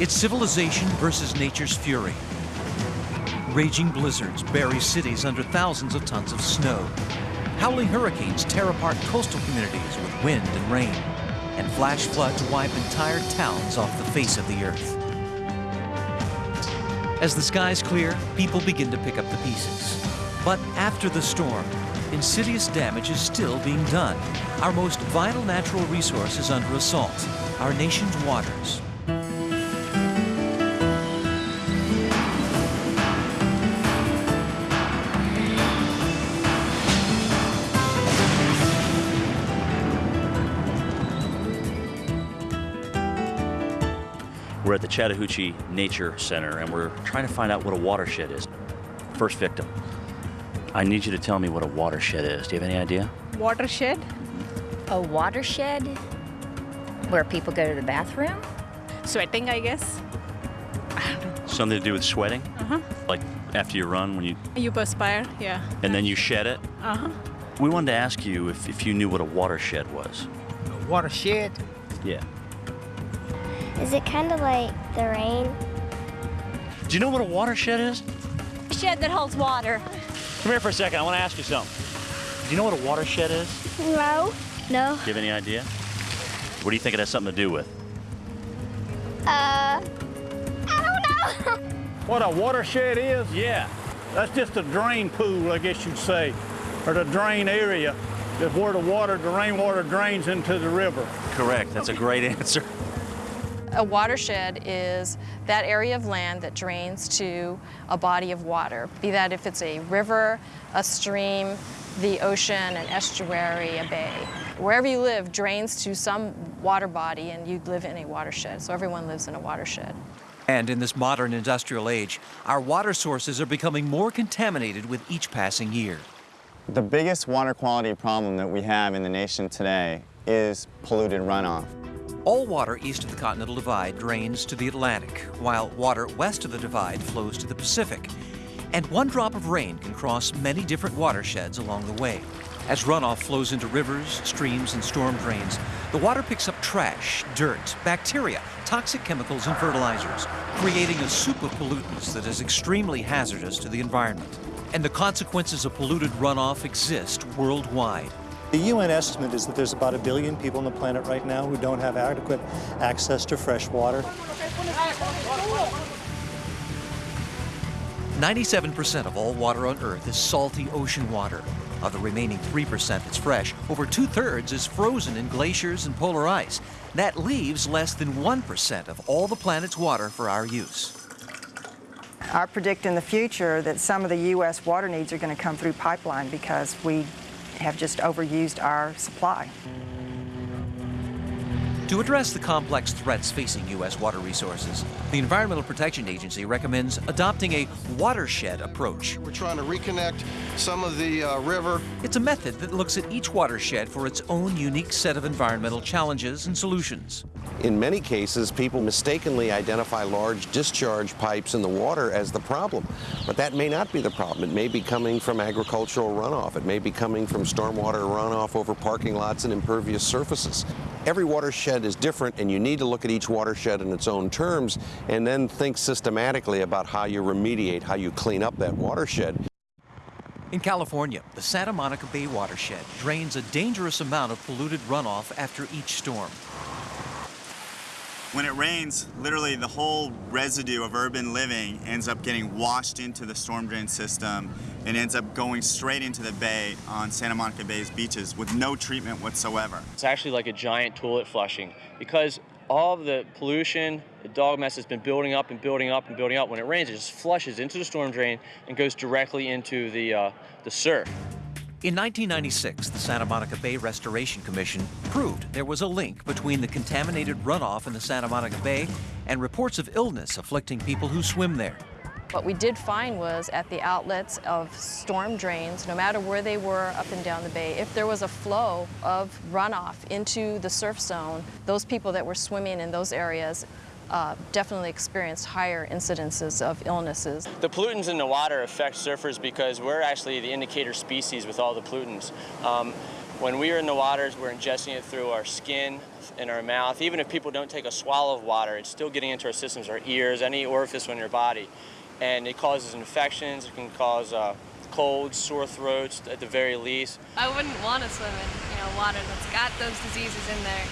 It's civilization versus nature's fury. Raging blizzards bury cities under thousands of tons of snow. Howling hurricanes tear apart coastal communities with wind and rain. And flash floods wipe entire towns off the face of the earth. As the skies clear, people begin to pick up the pieces. But after the storm, insidious damage is still being done. Our most vital natural resource is under assault, our nation's waters. We're at the Chattahoochee Nature Center and we're trying to find out what a watershed is. First victim. I need you to tell me what a watershed is. Do you have any idea? Watershed? A watershed where people go to the bathroom? Sweating, I guess. Something to do with sweating? Uh-huh. Like after you run when you You perspire, yeah. and then you shed it? Uh-huh. We wanted to ask you if, if you knew what a watershed was. A watershed. Yeah. Is it kind of like the rain? Do you know what a watershed is? A shed that holds water. Come here for a second. I want to ask you something. Do you know what a watershed is? No. No. Do you have any idea? What do you think it has something to do with? Uh, I don't know. What a watershed is? Yeah. That's just a drain pool, I guess you'd say, or the drain area. Is where the water, the rainwater drains into the river. Correct. That's a great answer. A watershed is that area of land that drains to a body of water, be that if it's a river, a stream, the ocean, an estuary, a bay. Wherever you live drains to some water body and you live in a watershed. So everyone lives in a watershed. And in this modern industrial age, our water sources are becoming more contaminated with each passing year. The biggest water quality problem that we have in the nation today is polluted runoff. All water east of the Continental Divide drains to the Atlantic, while water west of the divide flows to the Pacific. And one drop of rain can cross many different watersheds along the way. As runoff flows into rivers, streams, and storm drains, the water picks up trash, dirt, bacteria, toxic chemicals, and fertilizers, creating a soup of pollutants that is extremely hazardous to the environment. And the consequences of polluted runoff exist worldwide. The UN estimate is that there's about a billion people on the planet right now who don't have adequate access to fresh water. 97% of all water on Earth is salty ocean water. Of the remaining 3% that's fresh, over two thirds is frozen in glaciers and polar ice. That leaves less than 1% of all the planet's water for our use. I predict in the future that some of the U.S. water needs are going to come through pipeline because we have just overused our supply. To address the complex threats facing U.S. water resources, the Environmental Protection Agency recommends adopting a watershed approach. We're trying to reconnect some of the uh, river. It's a method that looks at each watershed for its own unique set of environmental challenges and solutions. In many cases, people mistakenly identify large discharge pipes in the water as the problem. But that may not be the problem. It may be coming from agricultural runoff. It may be coming from stormwater runoff over parking lots and impervious surfaces. Every watershed is different, and you need to look at each watershed in its own terms and then think systematically about how you remediate, how you clean up that watershed. In California, the Santa Monica Bay watershed drains a dangerous amount of polluted runoff after each storm. When it rains, literally the whole residue of urban living ends up getting washed into the storm drain system and ends up going straight into the bay on Santa Monica Bay's beaches with no treatment whatsoever. It's actually like a giant toilet flushing because all of the pollution, the dog mess has been building up and building up and building up. When it rains, it just flushes into the storm drain and goes directly into the, uh, the surf. In 1996, the Santa Monica Bay Restoration Commission proved there was a link between the contaminated runoff in the Santa Monica Bay and reports of illness afflicting people who swim there. What we did find was at the outlets of storm drains, no matter where they were up and down the bay, if there was a flow of runoff into the surf zone, those people that were swimming in those areas uh, definitely experienced higher incidences of illnesses. The pollutants in the water affect surfers because we're actually the indicator species with all the pollutants. Um, When we are in the waters, we're ingesting it through our skin, in our mouth. Even if people don't take a swallow of water, it's still getting into our systems, our ears, any orifice in your body. And it causes infections, it can cause uh, colds, sore throats at the very least. I wouldn't want to swim in, you know, water that's got those diseases in there,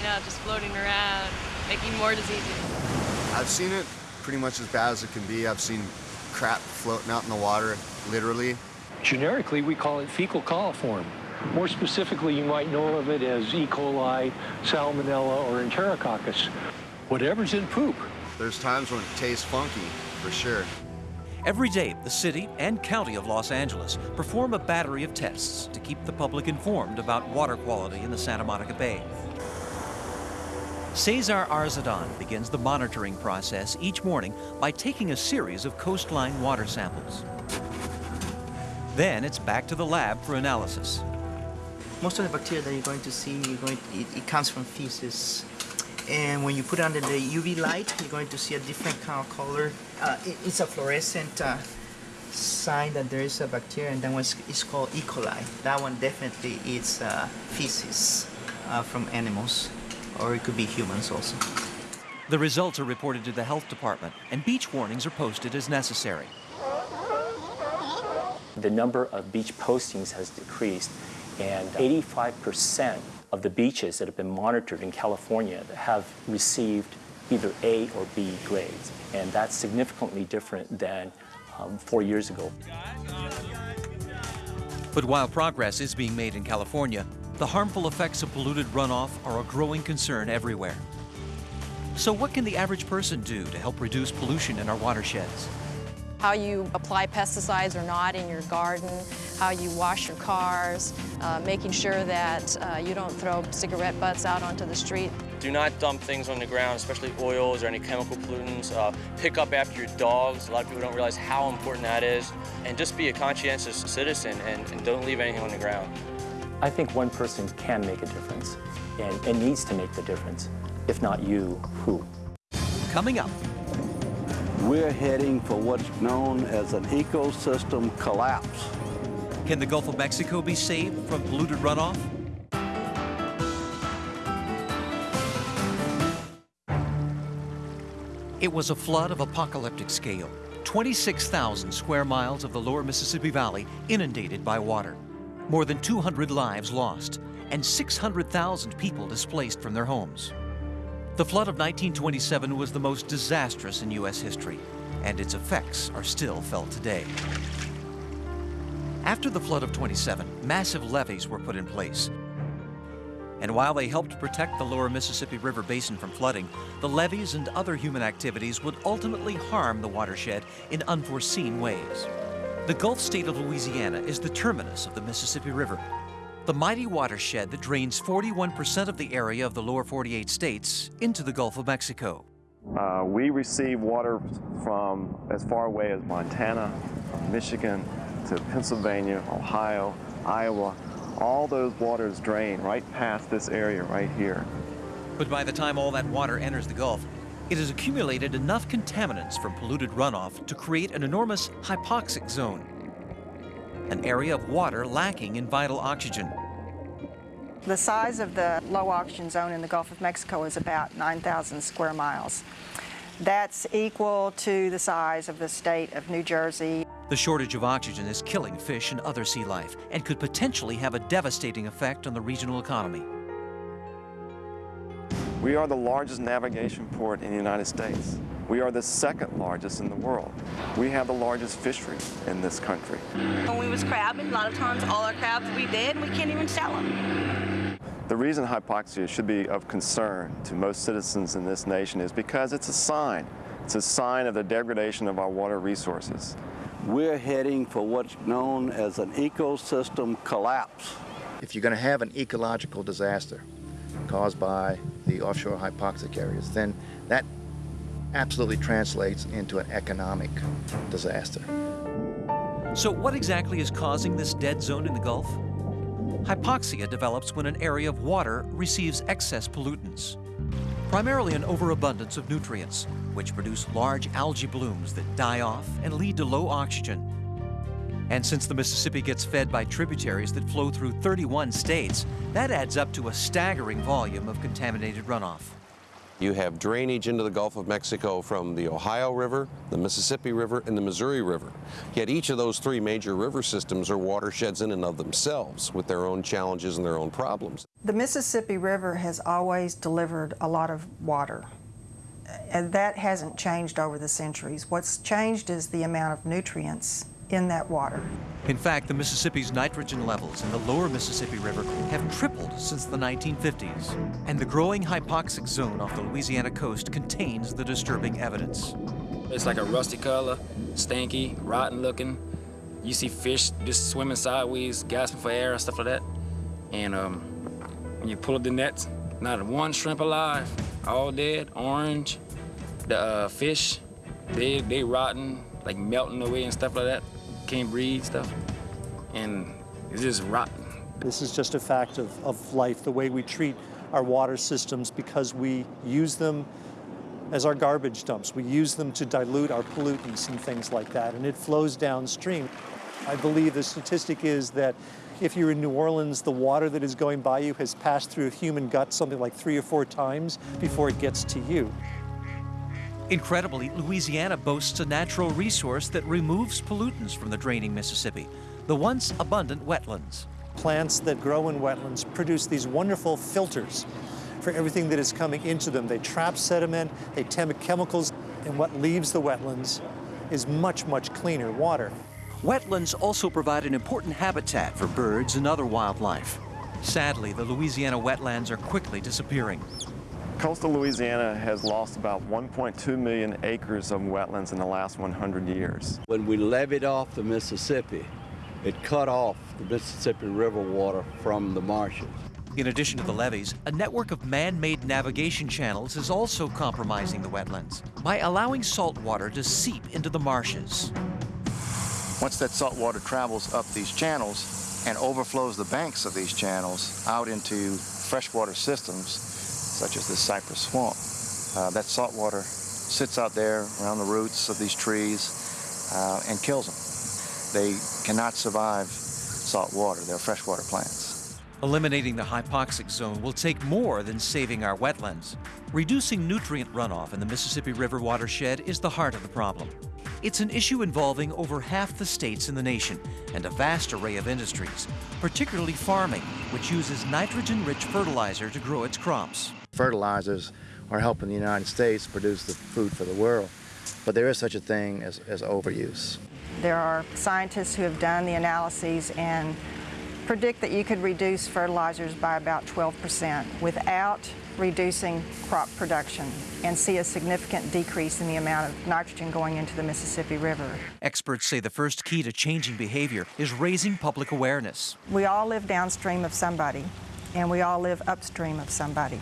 you know, just floating around, making more diseases. I've seen it pretty much as bad as it can be. I've seen crap floating out in the water, literally. Generically, we call it fecal coliform. More specifically, you might know of it as E. coli, salmonella, or enterococcus. Whatever's in poop. There's times when it tastes funky, for sure. Every day, the city and county of Los Angeles perform a battery of tests to keep the public informed about water quality in the Santa Monica Bay. Cesar Arzadan begins the monitoring process each morning by taking a series of coastline water samples. Then it's back to the lab for analysis. Most of the bacteria that you're going to see, going to, it, it comes from feces. And when you put it under the UV light, you're going to see a different kind of color. Uh, it, it's a fluorescent uh, sign that there is a bacteria, and that one is called E. coli. That one definitely is uh, feces uh, from animals, or it could be humans also. The results are reported to the health department, and beach warnings are posted as necessary. The number of beach postings has decreased, and 85% of the beaches that have been monitored in California have received either A or B grades, and that's significantly different than um, four years ago. But while progress is being made in California, the harmful effects of polluted runoff are a growing concern everywhere. So what can the average person do to help reduce pollution in our watersheds? How you apply pesticides or not in your garden, how you wash your cars, uh, making sure that uh, you don't throw cigarette butts out onto the street. Do not dump things on the ground, especially oils or any chemical pollutants. Uh, pick up after your dogs. A lot of people don't realize how important that is. And just be a conscientious citizen and, and don't leave anything on the ground. I think one person can make a difference and, and needs to make the difference. If not you, who? Coming up. We're heading for what's known as an ecosystem collapse. Can the Gulf of Mexico be saved from polluted runoff? It was a flood of apocalyptic scale. 26,000 square miles of the lower Mississippi Valley inundated by water. More than 200 lives lost, and 600,000 people displaced from their homes. The flood of 1927 was the most disastrous in U.S. history, and its effects are still felt today. After the flood of 27, massive levees were put in place. And while they helped protect the lower Mississippi River basin from flooding, the levees and other human activities would ultimately harm the watershed in unforeseen ways. The Gulf state of Louisiana is the terminus of the Mississippi River. The mighty watershed that drains 41% of the area of the lower 48 states into the Gulf of Mexico. Uh, we receive water from as far away as Montana, Michigan, to Pennsylvania, Ohio, Iowa. All those waters drain right past this area right here. But by the time all that water enters the Gulf, it has accumulated enough contaminants from polluted runoff to create an enormous hypoxic zone, an area of water lacking in vital oxygen. The size of the low oxygen zone in the Gulf of Mexico is about 9,000 square miles. That's equal to the size of the state of New Jersey. The shortage of oxygen is killing fish and other sea life and could potentially have a devastating effect on the regional economy. We are the largest navigation port in the United States. We are the second largest in the world. We have the largest fishery in this country. When we was crabbing, a lot of times all our crabs we dead, we can't even sell them. The reason hypoxia should be of concern to most citizens in this nation is because it's a sign. It's a sign of the degradation of our water resources. We're heading for what's known as an ecosystem collapse. If you're going to have an ecological disaster caused by the offshore hypoxic areas, then that absolutely translates into an economic disaster. So what exactly is causing this dead zone in the Gulf? Hypoxia develops when an area of water receives excess pollutants, primarily an overabundance of nutrients, which produce large algae blooms that die off and lead to low oxygen. And since the Mississippi gets fed by tributaries that flow through 31 states, that adds up to a staggering volume of contaminated runoff. You have drainage into the Gulf of Mexico from the Ohio River, the Mississippi River, and the Missouri River. Yet each of those three major river systems are watersheds in and of themselves with their own challenges and their own problems. The Mississippi River has always delivered a lot of water. And that hasn't changed over the centuries. What's changed is the amount of nutrients in that water. In fact, the Mississippi's nitrogen levels in the lower Mississippi River have tripled since the 1950s. And the growing hypoxic zone off the Louisiana coast contains the disturbing evidence. It's like a rusty color, stinky, rotten looking. You see fish just swimming sideways, gasping for air and stuff like that. And um, when you pull up the nets, not one shrimp alive, all dead, orange. The uh, fish, they, they rotten, like melting away and stuff like that can't breathe stuff, and it's just rotten. This is just a fact of, of life, the way we treat our water systems because we use them as our garbage dumps. We use them to dilute our pollutants and things like that, and it flows downstream. I believe the statistic is that if you're in New Orleans, the water that is going by you has passed through a human gut something like three or four times before it gets to you. Incredibly, Louisiana boasts a natural resource that removes pollutants from the draining Mississippi, the once abundant wetlands. Plants that grow in wetlands produce these wonderful filters for everything that is coming into them. They trap sediment, they temp chemicals, and what leaves the wetlands is much, much cleaner water. Wetlands also provide an important habitat for birds and other wildlife. Sadly, the Louisiana wetlands are quickly disappearing. Coastal Louisiana has lost about 1.2 million acres of wetlands in the last 100 years. When we leveed off the Mississippi, it cut off the Mississippi River water from the marshes. In addition to the levees, a network of man-made navigation channels is also compromising the wetlands by allowing salt water to seep into the marshes. Once that salt water travels up these channels and overflows the banks of these channels out into freshwater systems, such as this cypress swamp. Uh, that salt water sits out there around the roots of these trees uh, and kills them. They cannot survive salt water. They're freshwater plants. Eliminating the hypoxic zone will take more than saving our wetlands. Reducing nutrient runoff in the Mississippi River watershed is the heart of the problem. It's an issue involving over half the states in the nation and a vast array of industries, particularly farming, which uses nitrogen-rich fertilizer to grow its crops. Fertilizers are helping the United States produce the food for the world, but there is such a thing as, as overuse. There are scientists who have done the analyses and predict that you could reduce fertilizers by about 12% without reducing crop production and see a significant decrease in the amount of nitrogen going into the Mississippi River. Experts say the first key to changing behavior is raising public awareness. We all live downstream of somebody, and we all live upstream of somebody.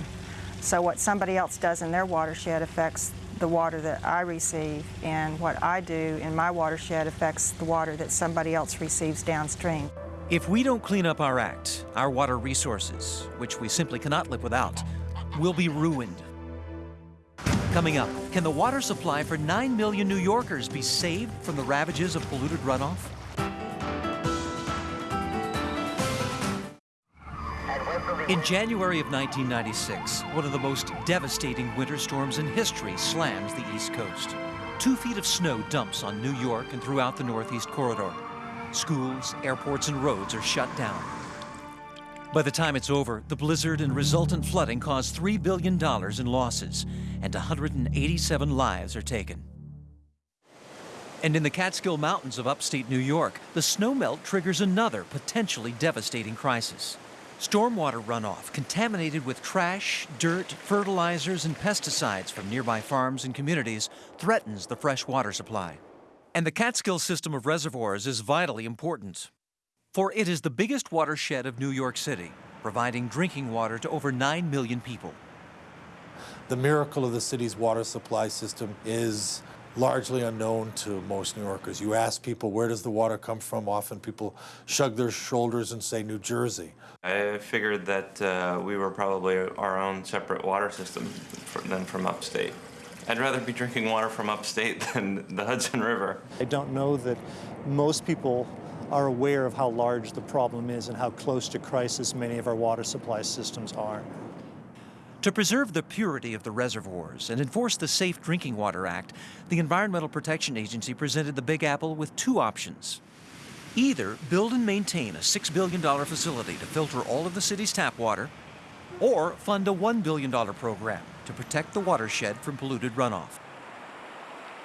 So what somebody else does in their watershed affects the water that I receive, and what I do in my watershed affects the water that somebody else receives downstream. If we don't clean up our act, our water resources, which we simply cannot live without, will be ruined. Coming up, can the water supply for 9 million New Yorkers be saved from the ravages of polluted runoff? In January of 1996, one of the most devastating winter storms in history slams the East Coast. Two feet of snow dumps on New York and throughout the Northeast Corridor. Schools, airports, and roads are shut down. By the time it's over, the blizzard and resultant flooding caused $3 billion in losses, and 187 lives are taken. And in the Catskill Mountains of upstate New York, the snowmelt triggers another potentially devastating crisis. Stormwater runoff contaminated with trash, dirt, fertilizers, and pesticides from nearby farms and communities threatens the fresh water supply. And the Catskill system of reservoirs is vitally important. For it is the biggest watershed of New York City, providing drinking water to over 9 million people. The miracle of the city's water supply system is largely unknown to most New Yorkers. You ask people, where does the water come from? Often people shrug their shoulders and say New Jersey. I figured that uh, we were probably our own separate water system than from upstate. I'd rather be drinking water from upstate than the Hudson River. I don't know that most people are aware of how large the problem is and how close to crisis many of our water supply systems are. To preserve the purity of the reservoirs and enforce the Safe Drinking Water Act, the Environmental Protection Agency presented the Big Apple with two options. Either build and maintain a $6 billion facility to filter all of the city's tap water, or fund a $1 billion program to protect the watershed from polluted runoff.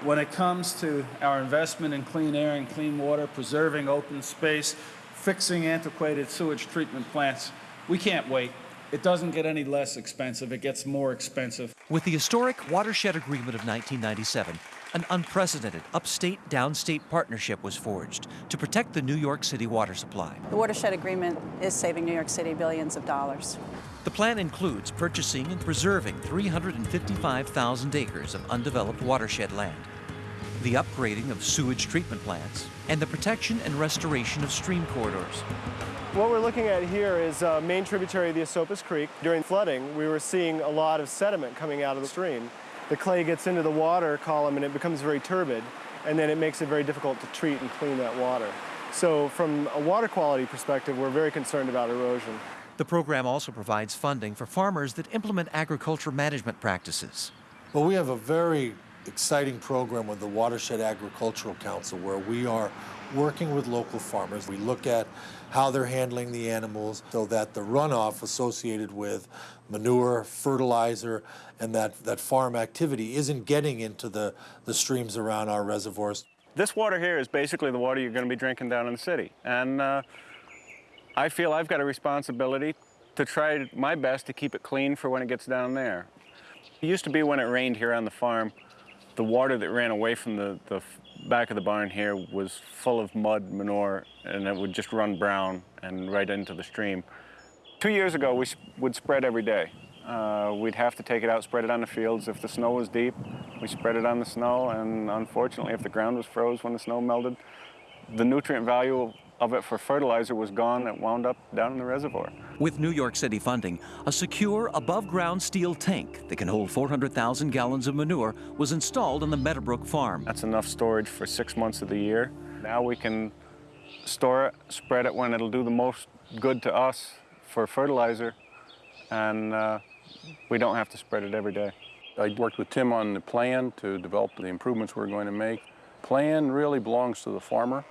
When it comes to our investment in clean air and clean water, preserving open space, fixing antiquated sewage treatment plants, we can't wait. It doesn't get any less expensive, it gets more expensive. With the historic Watershed Agreement of 1997, an unprecedented upstate downstate partnership was forged to protect the New York City water supply. The Watershed Agreement is saving New York City billions of dollars. The plan includes purchasing and preserving 355,000 acres of undeveloped watershed land, the upgrading of sewage treatment plants, and the protection and restoration of stream corridors. What we're looking at here is a main tributary of the Esopus Creek. During flooding, we were seeing a lot of sediment coming out of the stream. The clay gets into the water column and it becomes very turbid, and then it makes it very difficult to treat and clean that water. So from a water quality perspective, we're very concerned about erosion. The program also provides funding for farmers that implement agriculture management practices. Well, we have a very exciting program with the Watershed Agricultural Council where we are working with local farmers. We look at how they're handling the animals so that the runoff associated with manure, fertilizer, and that, that farm activity isn't getting into the, the streams around our reservoirs. This water here is basically the water you're going to be drinking down in the city. And uh, I feel I've got a responsibility to try my best to keep it clean for when it gets down there. It used to be when it rained here on the farm, the water that ran away from the, the back of the barn here was full of mud, manure, and it would just run brown and right into the stream. Two years ago, we would spread every day. Uh, we'd have to take it out, spread it on the fields. If the snow was deep, we spread it on the snow, and unfortunately, if the ground was froze when the snow melted, the nutrient value of it for fertilizer was gone. It wound up down in the reservoir. With New York City funding, a secure above-ground steel tank that can hold 400,000 gallons of manure was installed on the Meadowbrook farm. That's enough storage for six months of the year. Now we can store it, spread it when it'll do the most good to us for fertilizer, and uh, we don't have to spread it every day. I worked with Tim on the plan to develop the improvements we're going to make. Plan really belongs to the farmer.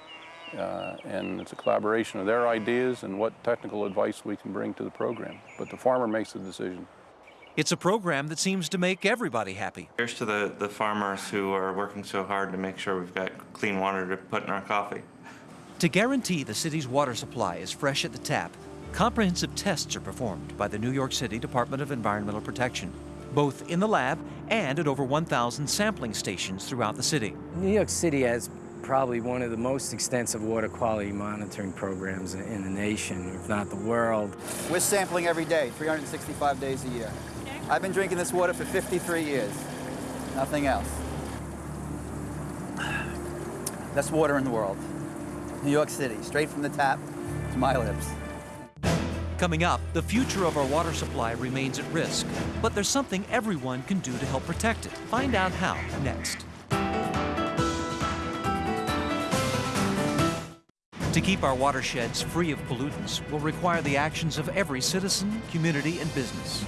Uh, and it's a collaboration of their ideas and what technical advice we can bring to the program. But the farmer makes the decision. It's a program that seems to make everybody happy. Here's to the, the farmers who are working so hard to make sure we've got clean water to put in our coffee. To guarantee the city's water supply is fresh at the tap, comprehensive tests are performed by the New York City Department of Environmental Protection, both in the lab and at over 1,000 sampling stations throughout the city. New York City has probably one of the most extensive water quality monitoring programs in the nation, if not the world. We're sampling every day, 365 days a year. I've been drinking this water for 53 years. Nothing else. Best water in the world. New York City, straight from the tap to my lips. Coming up, the future of our water supply remains at risk, but there's something everyone can do to help protect it. Find out how next. To keep our watersheds free of pollutants will require the actions of every citizen, community, and business.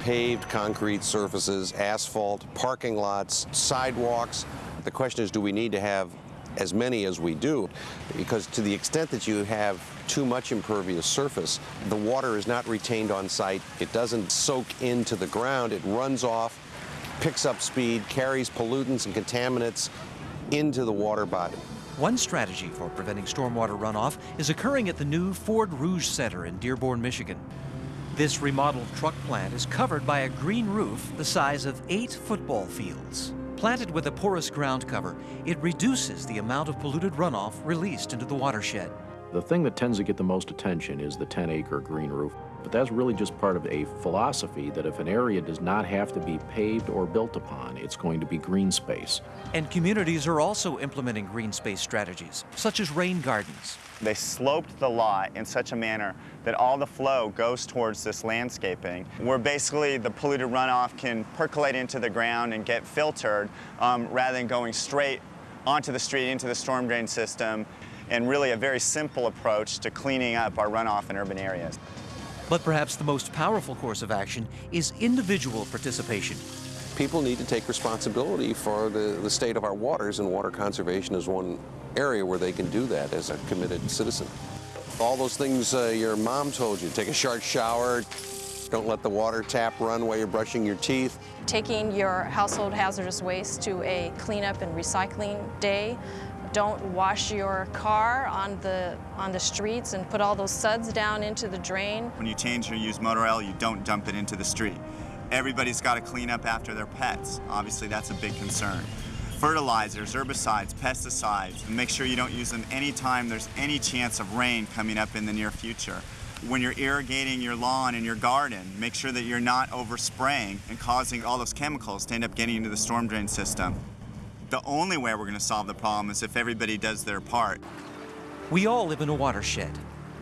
Paved concrete surfaces, asphalt, parking lots, sidewalks. The question is, do we need to have as many as we do? Because to the extent that you have too much impervious surface, the water is not retained on site. It doesn't soak into the ground. It runs off, picks up speed, carries pollutants and contaminants into the water body. One strategy for preventing stormwater runoff is occurring at the new Ford Rouge Center in Dearborn, Michigan. This remodeled truck plant is covered by a green roof the size of eight football fields. Planted with a porous ground cover, it reduces the amount of polluted runoff released into the watershed. The thing that tends to get the most attention is the 10-acre green roof. But that's really just part of a philosophy that if an area does not have to be paved or built upon, it's going to be green space. And communities are also implementing green space strategies, such as rain gardens. They sloped the lot in such a manner that all the flow goes towards this landscaping, where basically the polluted runoff can percolate into the ground and get filtered um, rather than going straight onto the street into the storm drain system and really a very simple approach to cleaning up our runoff in urban areas. But perhaps the most powerful course of action is individual participation. People need to take responsibility for the, the state of our waters, and water conservation is one area where they can do that as a committed citizen. All those things uh, your mom told you, take a short shower, don't let the water tap run while you're brushing your teeth. Taking your household hazardous waste to a cleanup and recycling day. Don't wash your car on the, on the streets and put all those suds down into the drain. When you change or use motor oil, you don't dump it into the street. Everybody's got to clean up after their pets. Obviously, that's a big concern. Fertilizers, herbicides, pesticides, make sure you don't use them anytime there's any chance of rain coming up in the near future. When you're irrigating your lawn and your garden, make sure that you're not overspraying and causing all those chemicals to end up getting into the storm drain system. The only way we're going to solve the problem is if everybody does their part. We all live in a watershed.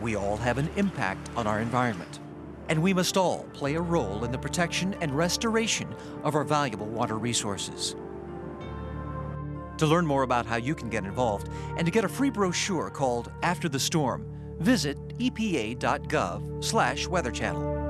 We all have an impact on our environment. And we must all play a role in the protection and restoration of our valuable water resources. To learn more about how you can get involved and to get a free brochure called After the Storm, visit epa.gov/weather channel.